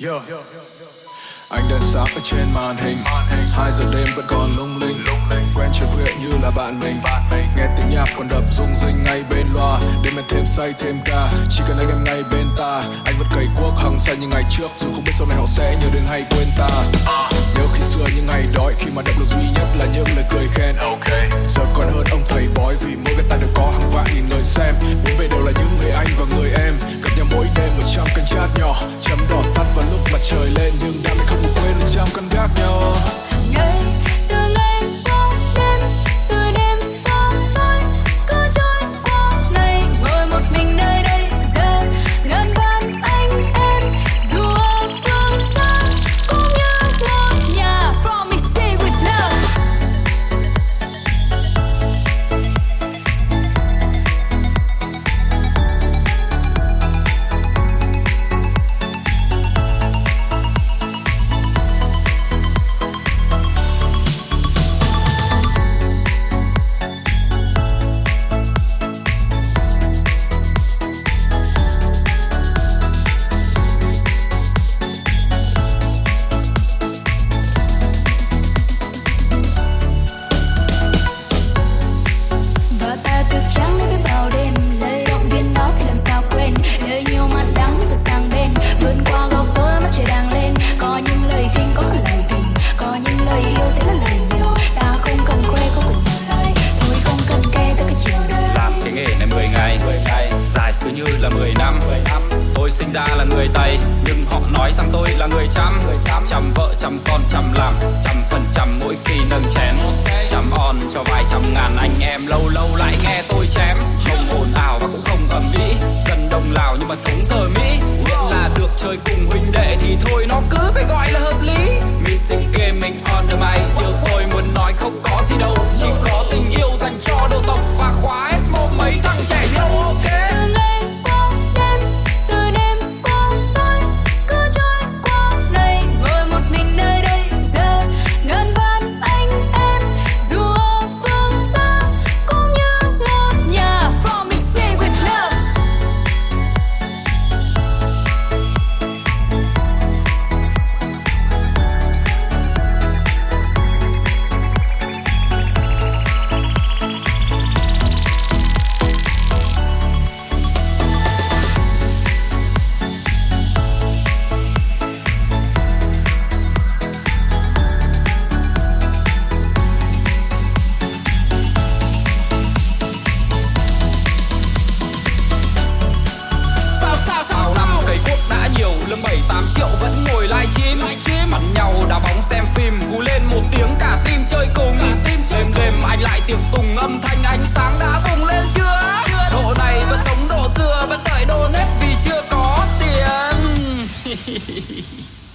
Yeah. Anh đèn sáng ở trên màn hình. Hai giờ đêm vẫn còn lung linh. Quen chiều khuya như là bạn mình. Nghe tiếng nhạc còn đập rung rinh ngay bên loa. Đêm em thêm say, thêm ca. Chỉ cần anh em ngay bên ta. Anh vẫn cày cuốc, hăng say như ngày trước. Dù không biết sau này họ sẽ nhớ đến hay quên ta. Nhớ khi xưa những ngày đói, Khi mà động lực duy nhất là những lời cười khen. Giờ còn hơn ông thầy bói, Vì mỗi người tay đều có hàng vạn nghìn lời xem. Bốn bề đều là những người anh và người em. Gặp nhau mỗi đêm một trăm canh chát nhỏ. Chấm ra là người tây. Nhưng họ nói rằng tôi là người chăm. Chăm vợ, chăm con, chăm làm. Chăm phần trăm mỗi kỳ nâng chén. Chăm on cho vài trăm ngàn anh em. Lâu lâu lại nghe tôi chém. Không ồn ào và cũng không ầm ĩ. Dân đông lào nhưng mà sống giờ mỹ. Miễn là được chơi cùng huynh đệ thì thôi, nó cứ phải gọi là hợp lý. Missing gaming on the mic. Triệu vẫn ngồi live stream. Mặt nhau đá bóng xem phim. Cú lên một tiếng, cả team chơi cùng. Đêm đêm anh lại tiệc tùng, âm thanh ánh sáng đã bùng lên chưa? Độ này vẫn giống độ xưa vẫn đợi donate vì chưa có tiền.